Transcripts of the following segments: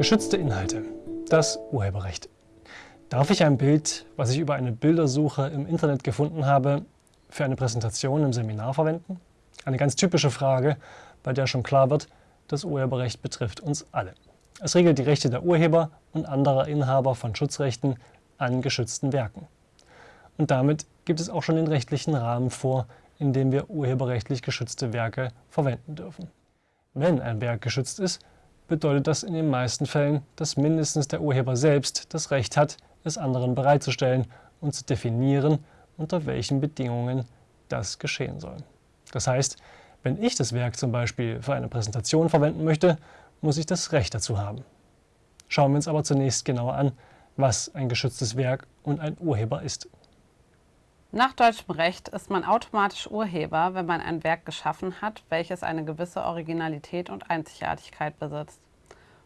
Geschützte Inhalte. Das Urheberrecht. Darf ich ein Bild, was ich über eine Bildersuche im Internet gefunden habe, für eine Präsentation im Seminar verwenden? Eine ganz typische Frage, bei der schon klar wird, das Urheberrecht betrifft uns alle. Es regelt die Rechte der Urheber und anderer Inhaber von Schutzrechten an geschützten Werken. Und damit gibt es auch schon den rechtlichen Rahmen vor, in dem wir urheberrechtlich geschützte Werke verwenden dürfen. Wenn ein Werk geschützt ist, bedeutet das in den meisten Fällen, dass mindestens der Urheber selbst das Recht hat, es anderen bereitzustellen und zu definieren, unter welchen Bedingungen das geschehen soll. Das heißt, wenn ich das Werk zum Beispiel für eine Präsentation verwenden möchte, muss ich das Recht dazu haben. Schauen wir uns aber zunächst genauer an, was ein geschütztes Werk und ein Urheber ist. Nach deutschem Recht ist man automatisch Urheber, wenn man ein Werk geschaffen hat, welches eine gewisse Originalität und Einzigartigkeit besitzt.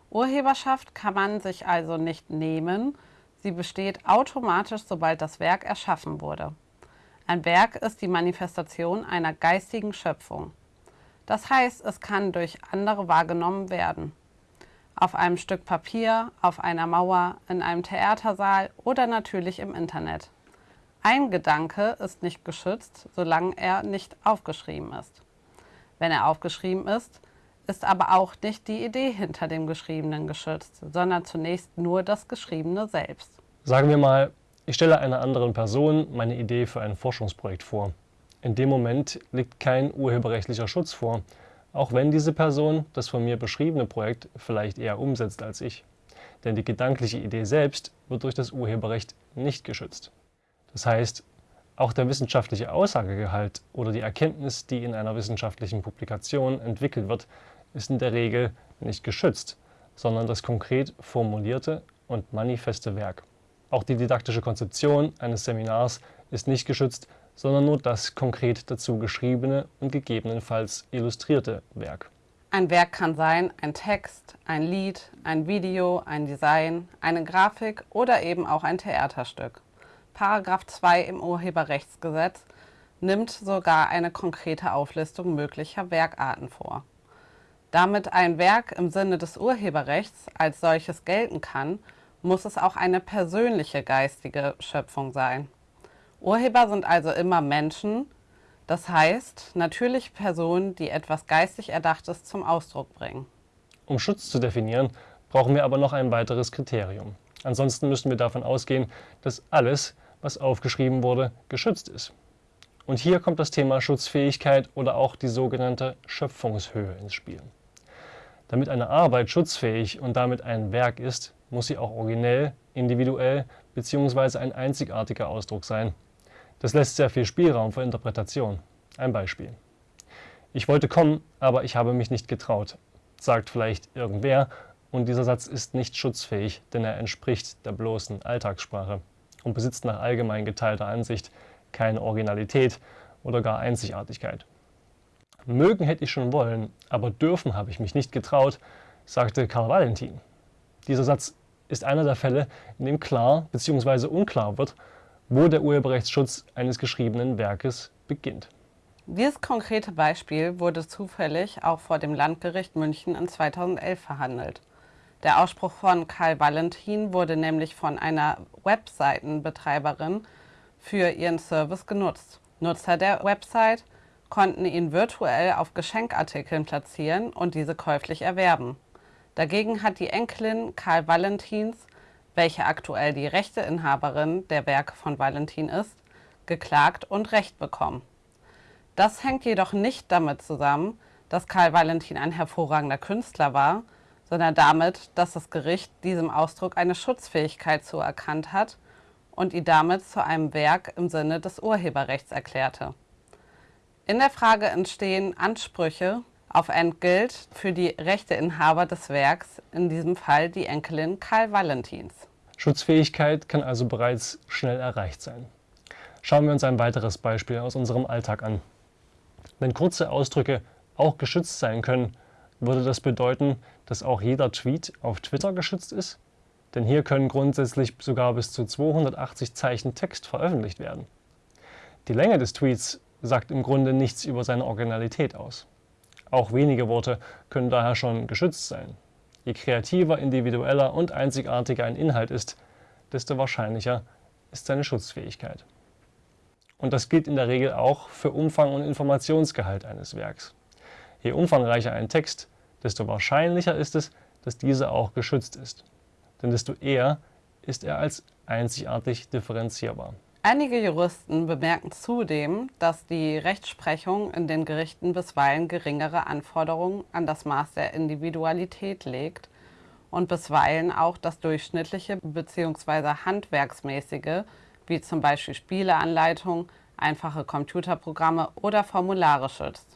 Urheberschaft kann man sich also nicht nehmen, sie besteht automatisch, sobald das Werk erschaffen wurde. Ein Werk ist die Manifestation einer geistigen Schöpfung. Das heißt, es kann durch andere wahrgenommen werden. Auf einem Stück Papier, auf einer Mauer, in einem Theatersaal oder natürlich im Internet. Ein Gedanke ist nicht geschützt, solange er nicht aufgeschrieben ist. Wenn er aufgeschrieben ist, ist aber auch nicht die Idee hinter dem Geschriebenen geschützt, sondern zunächst nur das Geschriebene selbst. Sagen wir mal, ich stelle einer anderen Person meine Idee für ein Forschungsprojekt vor. In dem Moment liegt kein urheberrechtlicher Schutz vor, auch wenn diese Person das von mir beschriebene Projekt vielleicht eher umsetzt als ich. Denn die gedankliche Idee selbst wird durch das Urheberrecht nicht geschützt. Das heißt, auch der wissenschaftliche Aussagegehalt oder die Erkenntnis, die in einer wissenschaftlichen Publikation entwickelt wird, ist in der Regel nicht geschützt, sondern das konkret formulierte und manifeste Werk. Auch die didaktische Konzeption eines Seminars ist nicht geschützt, sondern nur das konkret dazu geschriebene und gegebenenfalls illustrierte Werk. Ein Werk kann sein ein Text, ein Lied, ein Video, ein Design, eine Grafik oder eben auch ein Theaterstück. Paragraph 2 im Urheberrechtsgesetz nimmt sogar eine konkrete Auflistung möglicher Werkarten vor. Damit ein Werk im Sinne des Urheberrechts als solches gelten kann, muss es auch eine persönliche geistige Schöpfung sein. Urheber sind also immer Menschen, das heißt natürlich Personen, die etwas geistig Erdachtes zum Ausdruck bringen. Um Schutz zu definieren, brauchen wir aber noch ein weiteres Kriterium. Ansonsten müssen wir davon ausgehen, dass alles, was aufgeschrieben wurde, geschützt ist. Und hier kommt das Thema Schutzfähigkeit oder auch die sogenannte Schöpfungshöhe ins Spiel. Damit eine Arbeit schutzfähig und damit ein Werk ist, muss sie auch originell, individuell bzw. ein einzigartiger Ausdruck sein. Das lässt sehr viel Spielraum für Interpretation. Ein Beispiel. Ich wollte kommen, aber ich habe mich nicht getraut, sagt vielleicht irgendwer, und dieser Satz ist nicht schutzfähig, denn er entspricht der bloßen Alltagssprache und besitzt nach allgemein geteilter Ansicht keine Originalität oder gar Einzigartigkeit. Mögen hätte ich schon wollen, aber dürfen habe ich mich nicht getraut, sagte Karl Valentin. Dieser Satz ist einer der Fälle, in dem klar bzw. unklar wird, wo der Urheberrechtsschutz eines geschriebenen Werkes beginnt. Dieses konkrete Beispiel wurde zufällig auch vor dem Landgericht München in 2011 verhandelt. Der Ausspruch von Karl Valentin wurde nämlich von einer Webseitenbetreiberin für ihren Service genutzt. Nutzer der Website konnten ihn virtuell auf Geschenkartikeln platzieren und diese käuflich erwerben. Dagegen hat die Enkelin Karl Valentins, welche aktuell die Rechteinhaberin der Werke von Valentin ist, geklagt und Recht bekommen. Das hängt jedoch nicht damit zusammen, dass Karl Valentin ein hervorragender Künstler war, sondern damit, dass das Gericht diesem Ausdruck eine Schutzfähigkeit zuerkannt hat und ihn damit zu einem Werk im Sinne des Urheberrechts erklärte. In der Frage entstehen Ansprüche auf Entgelt für die Rechteinhaber des Werks, in diesem Fall die Enkelin Karl Valentins. Schutzfähigkeit kann also bereits schnell erreicht sein. Schauen wir uns ein weiteres Beispiel aus unserem Alltag an. Wenn kurze Ausdrücke auch geschützt sein können, würde das bedeuten, dass auch jeder Tweet auf Twitter geschützt ist? Denn hier können grundsätzlich sogar bis zu 280 Zeichen Text veröffentlicht werden. Die Länge des Tweets sagt im Grunde nichts über seine Originalität aus. Auch wenige Worte können daher schon geschützt sein. Je kreativer, individueller und einzigartiger ein Inhalt ist, desto wahrscheinlicher ist seine Schutzfähigkeit. Und das gilt in der Regel auch für Umfang und Informationsgehalt eines Werks. Je umfangreicher ein Text, desto wahrscheinlicher ist es, dass dieser auch geschützt ist. Denn desto eher ist er als einzigartig differenzierbar. Einige Juristen bemerken zudem, dass die Rechtsprechung in den Gerichten bisweilen geringere Anforderungen an das Maß der Individualität legt und bisweilen auch das durchschnittliche bzw. handwerksmäßige, wie zum Beispiel Spieleanleitungen, einfache Computerprogramme oder Formulare schützt.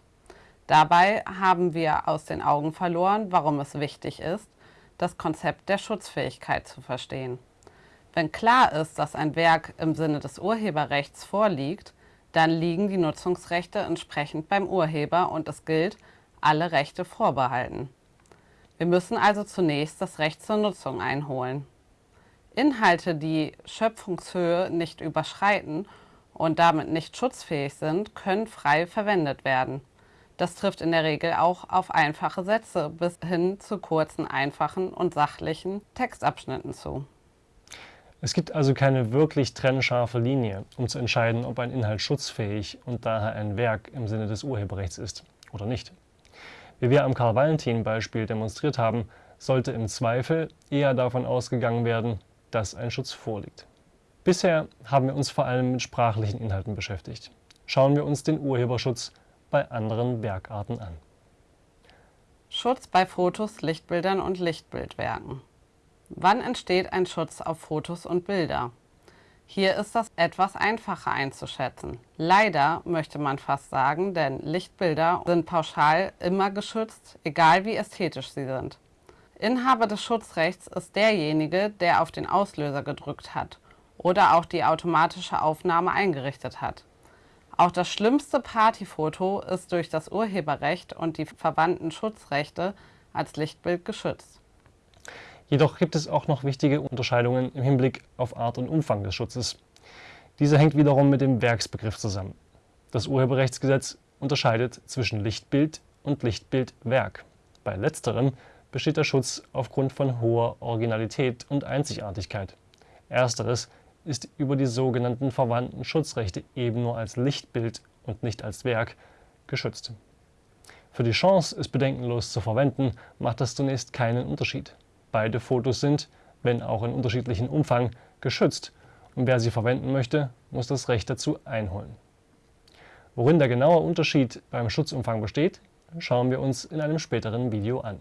Dabei haben wir aus den Augen verloren, warum es wichtig ist, das Konzept der Schutzfähigkeit zu verstehen. Wenn klar ist, dass ein Werk im Sinne des Urheberrechts vorliegt, dann liegen die Nutzungsrechte entsprechend beim Urheber und es gilt, alle Rechte vorbehalten. Wir müssen also zunächst das Recht zur Nutzung einholen. Inhalte, die Schöpfungshöhe nicht überschreiten und damit nicht schutzfähig sind, können frei verwendet werden. Das trifft in der Regel auch auf einfache Sätze bis hin zu kurzen, einfachen und sachlichen Textabschnitten zu. Es gibt also keine wirklich trennscharfe Linie, um zu entscheiden, ob ein Inhalt schutzfähig und daher ein Werk im Sinne des Urheberrechts ist oder nicht. Wie wir am Karl-Valentin-Beispiel demonstriert haben, sollte im Zweifel eher davon ausgegangen werden, dass ein Schutz vorliegt. Bisher haben wir uns vor allem mit sprachlichen Inhalten beschäftigt. Schauen wir uns den Urheberschutz bei anderen Werkarten an. Schutz bei Fotos, Lichtbildern und Lichtbildwerken. Wann entsteht ein Schutz auf Fotos und Bilder? Hier ist das etwas einfacher einzuschätzen. Leider möchte man fast sagen, denn Lichtbilder sind pauschal immer geschützt, egal wie ästhetisch sie sind. Inhaber des Schutzrechts ist derjenige, der auf den Auslöser gedrückt hat oder auch die automatische Aufnahme eingerichtet hat. Auch das schlimmste Partyfoto ist durch das Urheberrecht und die verwandten Schutzrechte als Lichtbild geschützt. Jedoch gibt es auch noch wichtige Unterscheidungen im Hinblick auf Art und Umfang des Schutzes. Dieser hängt wiederum mit dem Werksbegriff zusammen. Das Urheberrechtsgesetz unterscheidet zwischen Lichtbild und Lichtbildwerk. Bei letzterem besteht der Schutz aufgrund von hoher Originalität und Einzigartigkeit. Ersteres ist über die sogenannten verwandten Schutzrechte eben nur als Lichtbild und nicht als Werk geschützt. Für die Chance, es bedenkenlos zu verwenden, macht das zunächst keinen Unterschied. Beide Fotos sind, wenn auch in unterschiedlichem Umfang, geschützt und wer sie verwenden möchte, muss das Recht dazu einholen. Worin der genaue Unterschied beim Schutzumfang besteht, schauen wir uns in einem späteren Video an.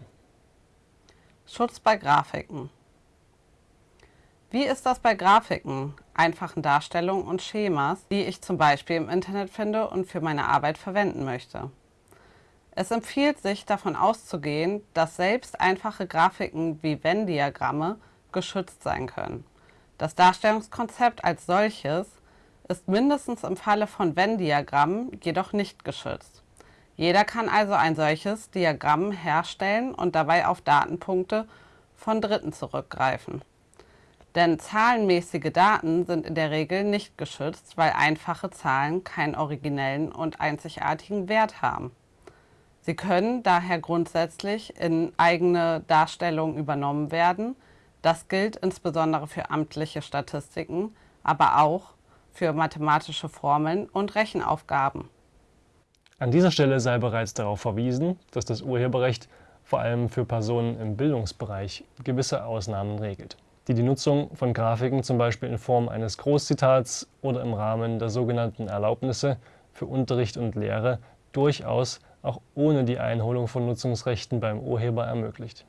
Schutz bei Grafiken. Wie ist das bei Grafiken, einfachen Darstellungen und Schemas, die ich zum Beispiel im Internet finde und für meine Arbeit verwenden möchte? Es empfiehlt sich davon auszugehen, dass selbst einfache Grafiken wie Venn-Diagramme geschützt sein können. Das Darstellungskonzept als solches ist mindestens im Falle von Venn-Diagrammen jedoch nicht geschützt. Jeder kann also ein solches Diagramm herstellen und dabei auf Datenpunkte von Dritten zurückgreifen. Denn zahlenmäßige Daten sind in der Regel nicht geschützt, weil einfache Zahlen keinen originellen und einzigartigen Wert haben. Sie können daher grundsätzlich in eigene Darstellungen übernommen werden. Das gilt insbesondere für amtliche Statistiken, aber auch für mathematische Formeln und Rechenaufgaben. An dieser Stelle sei bereits darauf verwiesen, dass das Urheberrecht vor allem für Personen im Bildungsbereich gewisse Ausnahmen regelt, die die Nutzung von Grafiken zum Beispiel in Form eines Großzitats oder im Rahmen der sogenannten Erlaubnisse für Unterricht und Lehre durchaus auch ohne die Einholung von Nutzungsrechten beim Urheber ermöglicht.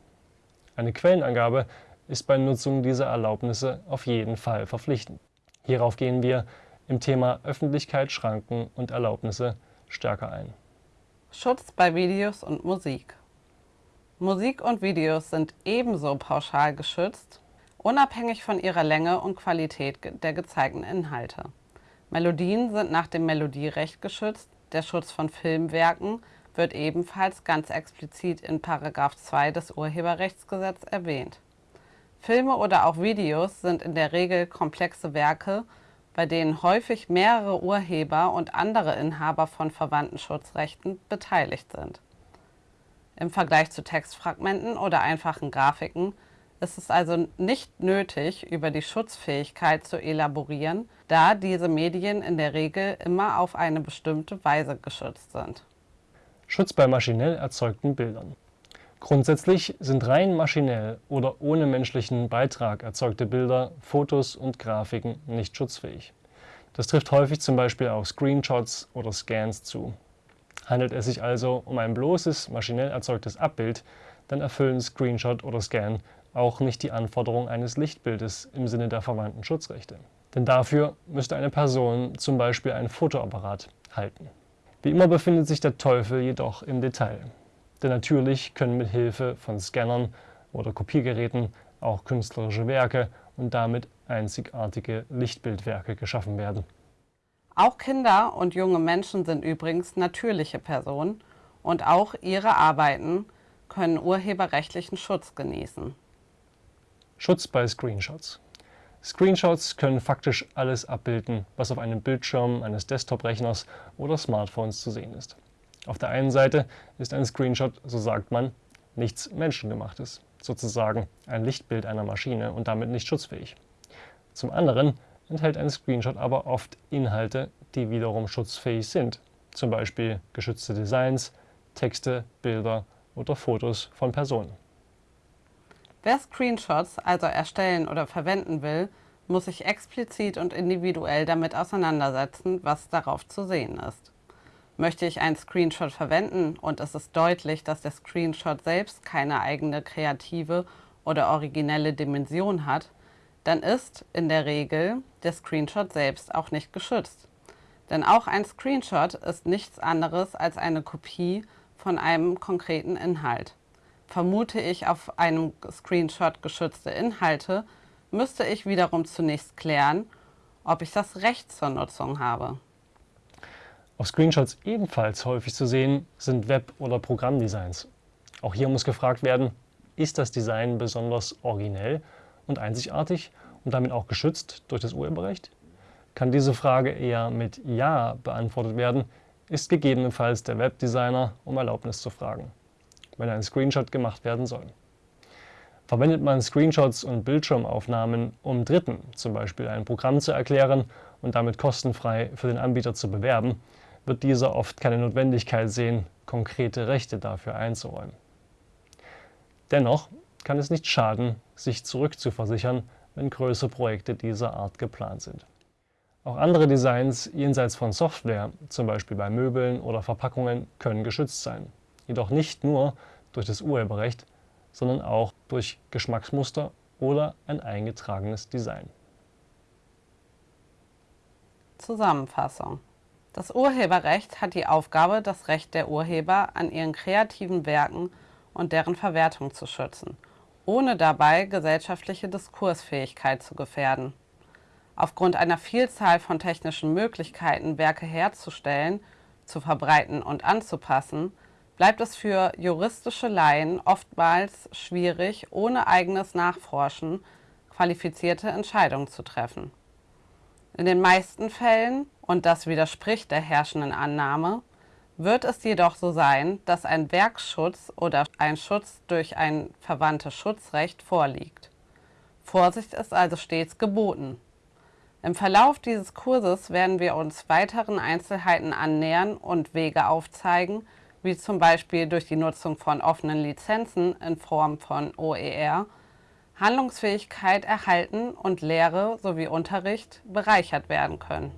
Eine Quellenangabe ist bei Nutzung dieser Erlaubnisse auf jeden Fall verpflichtend. Hierauf gehen wir im Thema Öffentlichkeit, Schranken und Erlaubnisse stärker ein. Schutz bei Videos und Musik. Musik und Videos sind ebenso pauschal geschützt, unabhängig von ihrer Länge und Qualität der gezeigten Inhalte. Melodien sind nach dem Melodierecht geschützt, der Schutz von Filmwerken wird ebenfalls ganz explizit in § 2 des Urheberrechtsgesetzes erwähnt. Filme oder auch Videos sind in der Regel komplexe Werke, bei denen häufig mehrere Urheber und andere Inhaber von verwandten Schutzrechten beteiligt sind. Im Vergleich zu Textfragmenten oder einfachen Grafiken ist es also nicht nötig, über die Schutzfähigkeit zu elaborieren, da diese Medien in der Regel immer auf eine bestimmte Weise geschützt sind. Schutz bei maschinell erzeugten Bildern. Grundsätzlich sind rein maschinell oder ohne menschlichen Beitrag erzeugte Bilder, Fotos und Grafiken nicht schutzfähig. Das trifft häufig zum Beispiel auf Screenshots oder Scans zu. Handelt es sich also um ein bloßes maschinell erzeugtes Abbild, dann erfüllen Screenshot oder Scan auch nicht die Anforderung eines Lichtbildes im Sinne der verwandten Schutzrechte. Denn dafür müsste eine Person zum Beispiel ein Fotoapparat halten. Wie immer befindet sich der Teufel jedoch im Detail. Denn natürlich können mit Hilfe von Scannern oder Kopiergeräten auch künstlerische Werke und damit einzigartige Lichtbildwerke geschaffen werden. Auch Kinder und junge Menschen sind übrigens natürliche Personen und auch ihre Arbeiten können urheberrechtlichen Schutz genießen. Schutz bei Screenshots. Screenshots können faktisch alles abbilden, was auf einem Bildschirm eines Desktop-Rechners oder Smartphones zu sehen ist. Auf der einen Seite ist ein Screenshot, so sagt man, nichts Menschengemachtes, sozusagen ein Lichtbild einer Maschine und damit nicht schutzfähig. Zum anderen enthält ein Screenshot aber oft Inhalte, die wiederum schutzfähig sind, zum Beispiel geschützte Designs, Texte, Bilder oder Fotos von Personen. Wer Screenshots also erstellen oder verwenden will, muss sich explizit und individuell damit auseinandersetzen, was darauf zu sehen ist. Möchte ich einen Screenshot verwenden und es ist deutlich, dass der Screenshot selbst keine eigene kreative oder originelle Dimension hat, dann ist in der Regel der Screenshot selbst auch nicht geschützt. Denn auch ein Screenshot ist nichts anderes als eine Kopie von einem konkreten Inhalt vermute ich auf einem Screenshot geschützte Inhalte, müsste ich wiederum zunächst klären, ob ich das Recht zur Nutzung habe. Auf Screenshots ebenfalls häufig zu sehen sind Web- oder Programmdesigns. Auch hier muss gefragt werden, ist das Design besonders originell und einzigartig und damit auch geschützt durch das Urheberrecht? Kann diese Frage eher mit Ja beantwortet werden, ist gegebenenfalls der Webdesigner um Erlaubnis zu fragen wenn ein Screenshot gemacht werden soll. Verwendet man Screenshots und Bildschirmaufnahmen, um Dritten zum Beispiel ein Programm zu erklären und damit kostenfrei für den Anbieter zu bewerben, wird dieser oft keine Notwendigkeit sehen, konkrete Rechte dafür einzuräumen. Dennoch kann es nicht schaden, sich zurückzuversichern, wenn größere Projekte dieser Art geplant sind. Auch andere Designs jenseits von Software, zum Beispiel bei Möbeln oder Verpackungen, können geschützt sein jedoch nicht nur durch das Urheberrecht, sondern auch durch Geschmacksmuster oder ein eingetragenes Design. Zusammenfassung. Das Urheberrecht hat die Aufgabe, das Recht der Urheber an ihren kreativen Werken und deren Verwertung zu schützen, ohne dabei gesellschaftliche Diskursfähigkeit zu gefährden. Aufgrund einer Vielzahl von technischen Möglichkeiten, Werke herzustellen, zu verbreiten und anzupassen, bleibt es für juristische Laien oftmals schwierig, ohne eigenes Nachforschen qualifizierte Entscheidungen zu treffen. In den meisten Fällen, und das widerspricht der herrschenden Annahme, wird es jedoch so sein, dass ein Werkschutz oder ein Schutz durch ein verwandtes Schutzrecht vorliegt. Vorsicht ist also stets geboten. Im Verlauf dieses Kurses werden wir uns weiteren Einzelheiten annähern und Wege aufzeigen, wie zum Beispiel durch die Nutzung von offenen Lizenzen in Form von OER, Handlungsfähigkeit erhalten und Lehre sowie Unterricht bereichert werden können.